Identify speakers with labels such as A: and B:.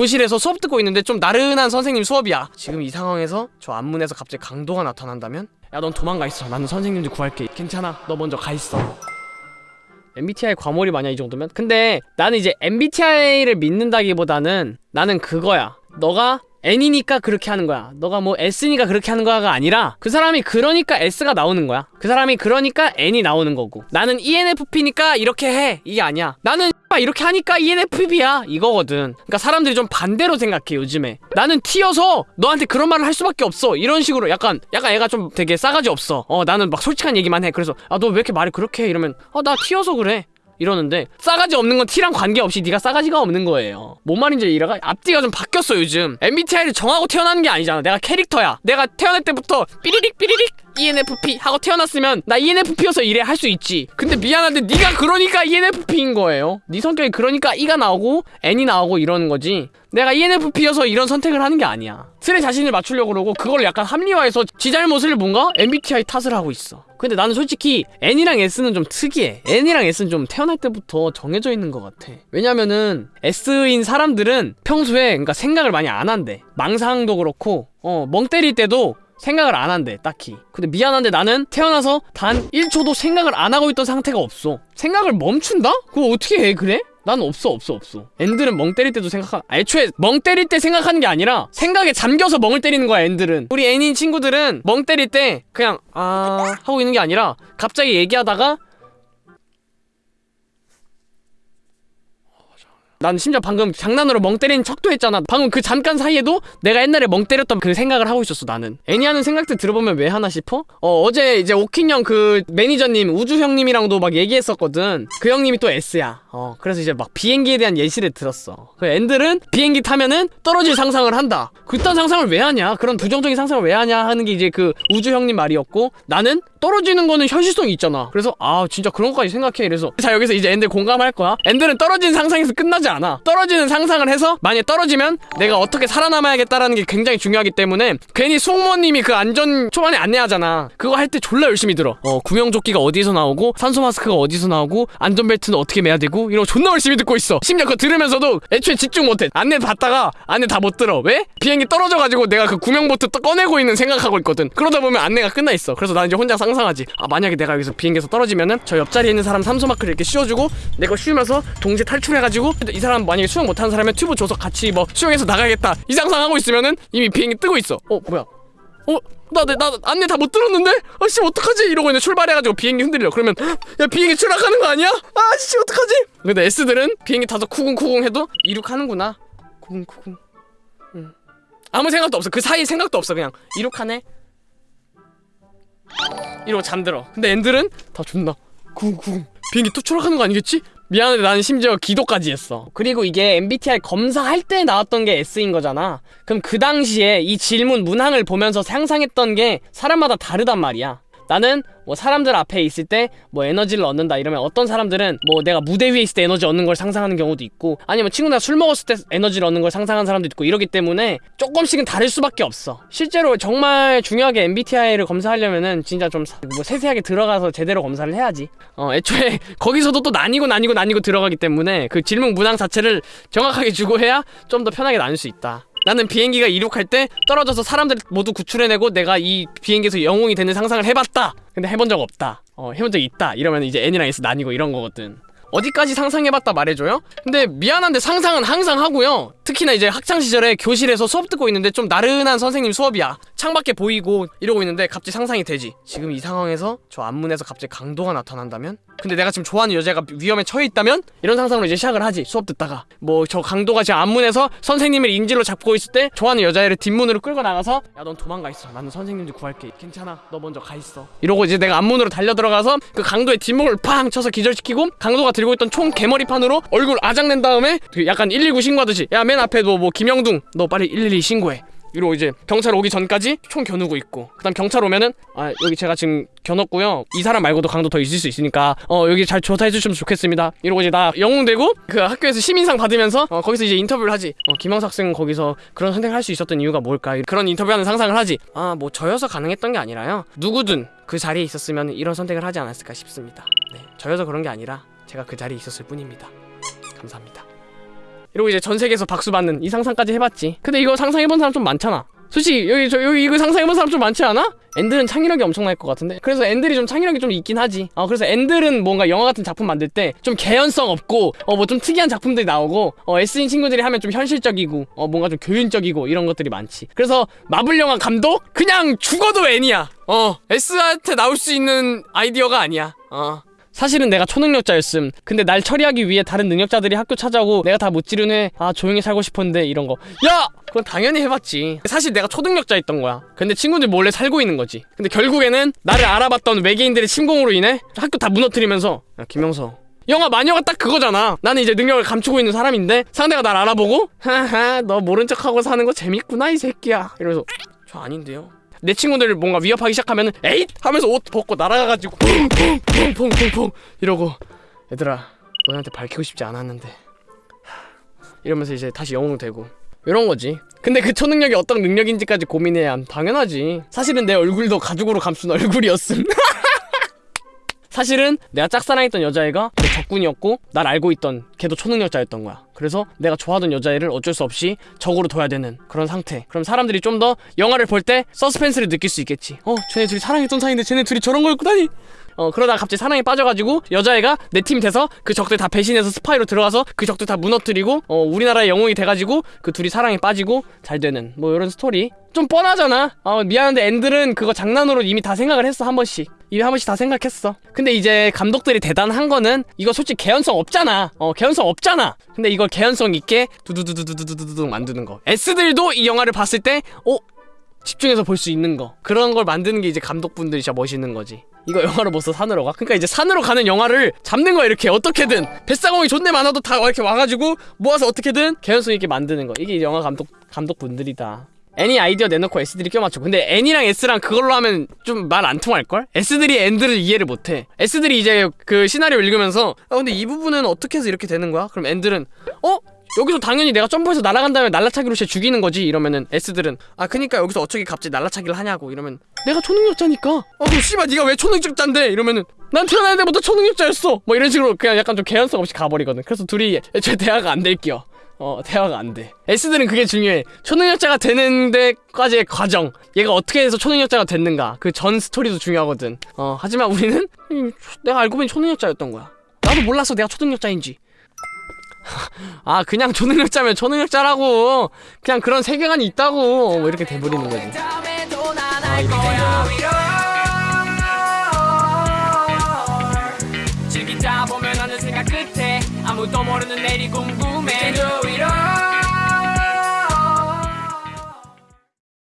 A: 교실에서 수업 듣고 있는데 좀 나른한 선생님 수업이야. 지금 이 상황에서 저 앞문에서 갑자기 강도가 나타난다면? 야 넌 도망가 있어. 나는 선생님들 구할게. 괜찮아. 너 먼저 가 있어. MBTI 과몰입 아니야 이 정도면? 근데 나는 이제 MBTI를 믿는다기보다는 나는 그거야. 너가 N이니까 그렇게 하는 거야. 너가 뭐 S니까 그렇게 하는 거야가 아니라 그 사람이 그러니까 S가 나오는 거야. 그 사람이 그러니까 N이 나오는 거고. 나는 ENFP니까 이렇게 해. 이게 아니야. 나는 이렇게 하니까 ENFP야. 이거거든. 그러니까 사람들이 좀 반대로 생각해 요즘에. 나는 T여서 너한테 그런 말을 할 수밖에 없어. 이런 식으로 약간 약간 애가 좀 되게 싸가지 없어. 어 나는 막 솔직한 얘기만 해. 그래서 아 너 왜 이렇게 말을 그렇게 해? 이러면 어나 T여서 그래 이러는데 싸가지 없는 건 T랑 관계없이 네가 싸가지가 없는 거예요. 뭔 말인지 이해가? 앞뒤가 좀 바뀌었어 요즘. MBTI를 정하고 태어나는 게 아니잖아. 내가 캐릭터야. 내가 태어날 때부터 삐리릭 삐리릭 ENFP 하고 태어났으면 나 ENFP여서 이래 할 수 있지. 근데 미안한데 네가 그러니까 ENFP인 거예요. 네 성격이 그러니까 E가 나오고 N이 나오고 이러는 거지. 내가 ENFP여서 이런 선택을 하는 게 아니야. 틀에 자신을 맞추려고 그러고 그걸 약간 합리화해서 지 잘못을 뭔가 MBTI 탓을 하고 있어. 근데 나는 솔직히 N이랑 S는 좀 특이해. N이랑 S는 좀 태어날 때부터 정해져 있는 것 같아. 왜냐면은 S인 사람들은 평소에 그러니까 생각을 많이 안 한대. 망상도 그렇고 어 멍 때릴 때도 생각을 안 한대 딱히 근데 미안한데 나는 태어나서 단 1초도 생각을 안 하고 있던 상태가 없어 생각을 멈춘다? 그거 어떻게 해 그래? 난 없어 없어 없어 엔들은 멍 때릴 때도 생각하 애초에 멍 때릴 때 생각하는 게 아니라 생각에 잠겨서 멍을 때리는 거야 엔들은 우리 애인 친구들은 멍 때릴 때 그냥 아 하고 있는 게 아니라 갑자기 얘기하다가 난 심지어 방금 장난으로 멍 때리는 척도 했잖아. 방금 그 잠깐 사이에도 내가 옛날에 멍 때렸던 그 생각을 하고 있었어 나는. 애니 하는 생각들 들어보면 왜 하나 싶어? 어 어제 이제 오킨 형 그 매니저님 우주 형님이랑도 막 얘기했었거든. 그 형님이 또 S야. 어 그래서 이제 막 비행기에 대한 예시를 들었어. 그 앤들은 비행기 타면은 떨어질 상상을 한다. 그딴 상상을 왜 하냐? 그런 부정적인 상상을 왜 하냐? 하는 게 이제 그 우주 형님 말이었고 나는 떨어지는 거는 현실성이 있잖아. 그래서 아 진짜 그런 것까지 생각해. 이래서 자 여기서 이제 앤들 공감할 거야. 앤들은 떨어진 상상에서 끝나지 않아. 떨어지는 상상을 해서 만약에 떨어지면 내가 어떻게 살아남아야겠다라는 게 굉장히 중요하기 때문에 괜히 수홍모님이 그 안전 초반에 안내하잖아. 그거 할 때 졸라 열심히 들어. 어 구명조끼가 어디서 나오고 산소 마스크가 어디서 나오고 안전벨트는 어떻게 매야 되고 이런 거 존나 열심히 듣고 있어. 심지어 그거 들으면서도 애초에 집중 못해. 안내 받다가 안내 다 못 들어. 왜? 비행기 떨어져가지고 내가 그 구명보트 또 꺼내고 있는 생각하고 있거든. 그러다 보면 안내가 끝나 있어. 그래서 난 이제 혼자 상상하지. 아 만약에 내가 여기서 비행기에서 떨어지면은 저 옆자리에 있는 사람 산소 마크를 이렇게 씌워주고 내가 씌우면서 동시에 탈출해가지고 이 사람 만약에 수영 못하는 사람이면 튜브 줘서 같이 뭐 수영해서 나가야겠다 이 상상하고 있으면은 이미 비행기 뜨고 있어 어 뭐야 어? 나, 나, 나 안내 다 못 들었는데? 아씨 어떡하지? 이러고 이제 출발해가지고 비행기 흔들려 그러면 헉, 야 비행기 추락하는 거 아니야? 아씨 어떡하지? 근데 S들은 비행기 타서 쿠궁쿠궁 해도 이륙하는구나 쿠궁쿠궁 응. 아무 생각도 없어 그 사이에 생각도 없어 그냥 이륙하네 이러고 잠들어 근데 앤들은 다 존나 쿠궁쿠궁 비행기 또 추락하는 거 아니겠지? 미안한데 나는 심지어 기도까지 했어. 그리고 이게 MBTI 검사할 때 나왔던 게 S인 거잖아. 그럼 그 당시에 이 질문 문항을 보면서 상상했던 게 사람마다 다르단 말이야 나는 뭐 사람들 앞에 있을 때 뭐 에너지를 얻는다 이러면 어떤 사람들은 뭐 내가 무대 위에 있을 때 에너지 얻는 걸 상상하는 경우도 있고 아니면 친구랑 술 먹었을 때 에너지를 얻는 걸 상상하는 사람도 있고 이러기 때문에 조금씩은 다를 수밖에 없어. 실제로 정말 중요하게 MBTI를 검사하려면은 진짜 좀 뭐 세세하게 들어가서 제대로 검사를 해야지. 어 애초에 거기서도 또 나뉘고 나뉘고 나뉘고 들어가기 때문에 그 질문 문항 자체를 정확하게 주고 해야 좀 더 편하게 나눌 수 있다 나는 비행기가 이륙할 때 떨어져서 사람들 모두 구출해내고 내가 이 비행기에서 영웅이 되는 상상을 해봤다. 근데 해본 적 없다. 어 해본 적 있다. 이러면 이제 N이랑 S 나뉘고 이런 거거든 어디까지 상상해봤다 말해줘요? 근데 미안한데 상상은 항상 하고요. 특히나 이제 학창시절에 교실에서 수업 듣고 있는데 좀 나른한 선생님 수업이야. 창밖에 보이고 이러고 있는데 갑자기 상상이 되지. 지금 이 상황에서 저 앞문에서 갑자기 강도가 나타난다면? 근데 내가 지금 좋아하는 여자가 위험에 처해 있다면? 이런 상상으로 이제 시작을 하지 수업 듣다가. 뭐 저 강도가 지금 앞문에서 선생님을 인질로 잡고 있을 때 좋아하는 여자애를 뒷문으로 끌고 나가서 야 넌 도망가 있어. 나는 선생님들 구할게. 괜찮아? 너 먼저 가 있어. 이러고 이제 내가 앞문으로 달려 들어가서 그 강도의 뒷목을 팡 쳐서 기절시키고 강도가 들고 있던 총 개머리판으로 얼굴 아작낸 다음에 그 약간 119 신고하듯이 야 맨 앞에 너뭐 김영둥 너 빨리 112 신고해. 이러고 이제 경찰 오기 전까지 총 겨누고 있고 그 다음 경찰 오면은 아 여기 제가 지금 겨눴고요. 이 사람 말고도 강도 더 있을 수 있으니까 어 여기 잘 조사해 주시면 좋겠습니다. 이러고 이제 나 영웅 되고 그 학교에서 시민상 받으면서 어 거기서 이제 인터뷰를 하지. 어 김영석 학생은 거기서 그런 선택을 할 수 있었던 이유가 뭘까? 그런 인터뷰하는 상상을 하지 아 뭐 저여서 가능했던 게 아니라요. 누구든 그 자리에 있었으면 이런 선택을 하지 않았을까 싶습니다. 네 저여서 그런 게 아니라 제가 그 자리에 있었을 뿐입니다. 감사합니다. 이러고 이제 전 세계에서 박수 받는 이 상상까지 해봤지. 근데 이거 상상해본 사람 좀 많잖아. 솔직히 여기 저 여기 이거 상상해본 사람 좀 많지 않아? 엔들은 창의력이 엄청날 것 같은데? 그래서 엔들이 좀 창의력이 좀 있긴 하지. 어 그래서 엔들은 뭔가 영화 같은 작품 만들 때 좀 개연성 없고 어 뭐 좀 특이한 작품들이 나오고 어 S인 친구들이 하면 좀 현실적이고 어 뭔가 좀 교훈적이고 이런 것들이 많지. 그래서 마블 영화 감독? 그냥 죽어도 N이야. 어 S한테 나올 수 있는 아이디어가 아니야. 어 사실은 내가 초능력자였음. 근데 날 처리하기 위해 다른 능력자들이 학교 찾아오고 내가 다 못 지르네. 아 조용히 살고 싶었는데 이런 거. 야! 그건 당연히 해봤지. 사실 내가 초능력자였던 거야. 근데 친구들 몰래 살고 있는 거지. 근데 결국에는 나를 알아봤던 외계인들의 침공으로 인해 학교 다 무너뜨리면서 야 김영서 영화 마녀가 딱 그거잖아. 나는 이제 능력을 감추고 있는 사람인데 상대가 날 알아보고 하하 너 모른 척하고 사는 거 재밌구나 이 새끼야. 이러면서 저 아닌데요. 내 친구들 뭔가 위협하기 시작하면은 에잇 하면서 옷 벗고 날아가가지고 퐁퐁퐁퐁퐁 이러고 얘들아 너네한테 밝히고 싶지 않았는데 하, 이러면서 이제 다시 영웅 되고 이런 거지. 근데 그 초능력이 어떤 능력인지까지 고민해야 함. 당연하지. 사실은 내 얼굴도 가죽으로 감춘 얼굴이었음. 사실은 내가 짝사랑했던 여자애가 내 적군이었고 날 알고 있던 걔도 초능력자였던 거야. 그래서 내가 좋아하던 여자애를 어쩔 수 없이 적으로 둬야 되는 그런 상태. 그럼 사람들이 좀 더 영화를 볼 때 서스펜스를 느낄 수 있겠지. 어, 쟤네 둘이 사랑했던 사이인데 쟤네 둘이 저런 걸 꾸다니. 어 그러다가 갑자기 사랑에 빠져가지고 여자애가 내 팀 돼서 그 적들 다 배신해서 스파이로 들어가서 그 적들 다 무너뜨리고 어 우리나라의 영웅이 돼가지고 그 둘이 사랑에 빠지고 잘 되는 뭐 이런 스토리 좀 뻔하잖아 어 미안한데 N들은 그거 장난으로 이미 다 생각을 했어 한 번씩 이미 한 번씩 다 생각했어. 근데 이제 감독들이 대단한 거는 이거 솔직히 개연성 없잖아. 어 개연성 없잖아. 근데 이걸 개연성 있게 두두두두두두두두 만드는 거. S들도 이 영화를 봤을 때 어? 집중해서 볼 수 있는 거. 그런 걸 만드는 게 이제 감독분들이 진짜 멋있는 거지. 이거 영화로 못 써 산으로 가? 그러니까 이제 산으로 가는 영화를 잡는 거야 이렇게. 어떻게든. 뱃사공이 존내 많아도 다 이렇게 와가지고 모아서 어떻게든 개연성 있게 만드는 거. 이게 영화 감독 감독분들이다 애니 아이디어 내놓고 S들이 껴맞춰. 근데 N이랑 S랑 그걸로 하면 좀 말 안 통할걸? S들이 N들을 이해를 못해. S들이 이제 그 시나리오 읽으면서 아 근데 이 부분은 어떻게 해서 이렇게 되는 거야? 그럼 N들은 어? 여기서 당연히 내가 점프해서 날아간 다음에 날라차기로 쟤 죽이는 거지? 이러면은 S들은 아 그니까 여기서 어떻게 갑자기 날라차기를 하냐고 이러면 내가 초능력자니까. 어 그럼 씨발 네가 왜 초능력자인데? 이러면은 난 태어날 때부터 초능력자였어. 뭐 이런 식으로 그냥 약간 좀 개연성 없이 가버리거든. 그래서 둘이 애초에 대화가 안 될겨 어 대화가 안돼. S들은 그게 중요해. 초능력자가 되는 데까지의 과정. 얘가 어떻게 해서 초능력자가 됐는가. 그 전 스토리도 중요하거든. 어 하지만 우리는 음, 내가 알고 보니 초능력자였던 거야. 나도 몰랐어. 내가 초능력자인지. 아 그냥 초능력자면 초능력자라고. 그냥 그런 세계관이 있다고. 뭐 이렇게 돼버리는 거지. 아
B: 아무도 모르는 내일이 궁금